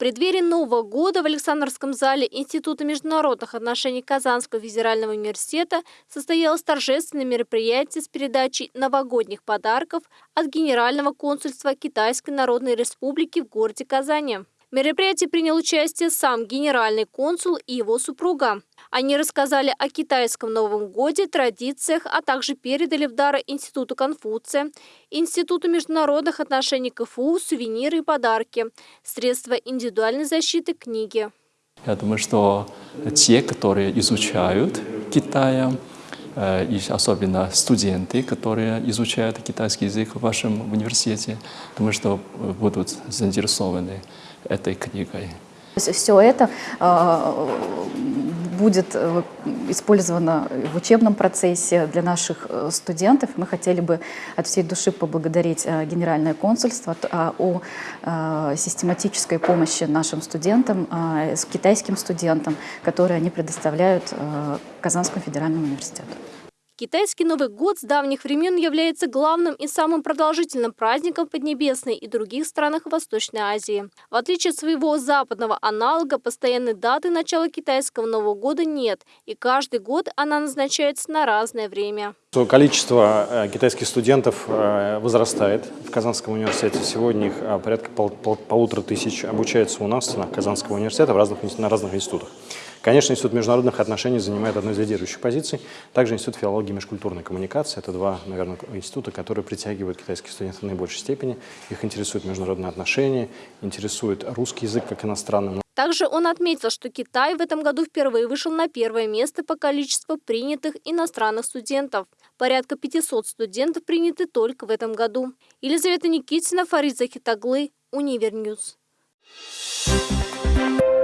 преддверии Нового года в Александровском зале Института международных отношений Казанского федерального университета состоялось торжественное мероприятие с передачей новогодних подарков от Генерального консульства Китайской Народной Республики в городе Казани. В мероприятии принял участие сам генеральный консул и его супруга. Они рассказали о китайском Новом Годе, традициях, а также передали в дары Институту Конфуция, Институту международных отношений КФУ сувениры и подарки, средства индивидуальной защиты, книги. Я думаю, что те, которые изучают Китая, э, и особенно студенты, которые изучают китайский язык в вашем университете, думаю, что будут заинтересованы этой книгой. Все это э, будет э, использовано в учебном процессе для наших э, студентов. Мы хотели бы от всей души поблагодарить Генеральное консульство о систематической помощи нашим студентам, китайским студентам, которые они предоставляют Казанскому федеральному университету. Китайский Новый год с давних времен является главным и самым продолжительным праздником Поднебесной и других странах Восточной Азии. В отличие от своего западного аналога, постоянной даты начала китайского Нового года нет, и каждый год она назначается на разное время. Количество э, китайских студентов э, возрастает в Казанском университете. Сегодня их э, порядка пол, пол, полутора тысяч обучается у нас в стенах Казанского университета в разных, на разных институтах. Конечно, Институт международных отношений занимает одну из лидирующих позиций. Также Институт филологии и межкультурной коммуникации. Это два, наверное, института, которые притягивают китайских студентов в наибольшей степени. Их интересуют международные отношения, интересует русский язык как иностранный. Также он отметил, что Китай в этом году впервые вышел на первое место по количеству принятых иностранных студентов. Порядка 500 студентов приняты только в этом году. Елизавета Никитина, Фарид Захитаглы, Univer News. Thank you.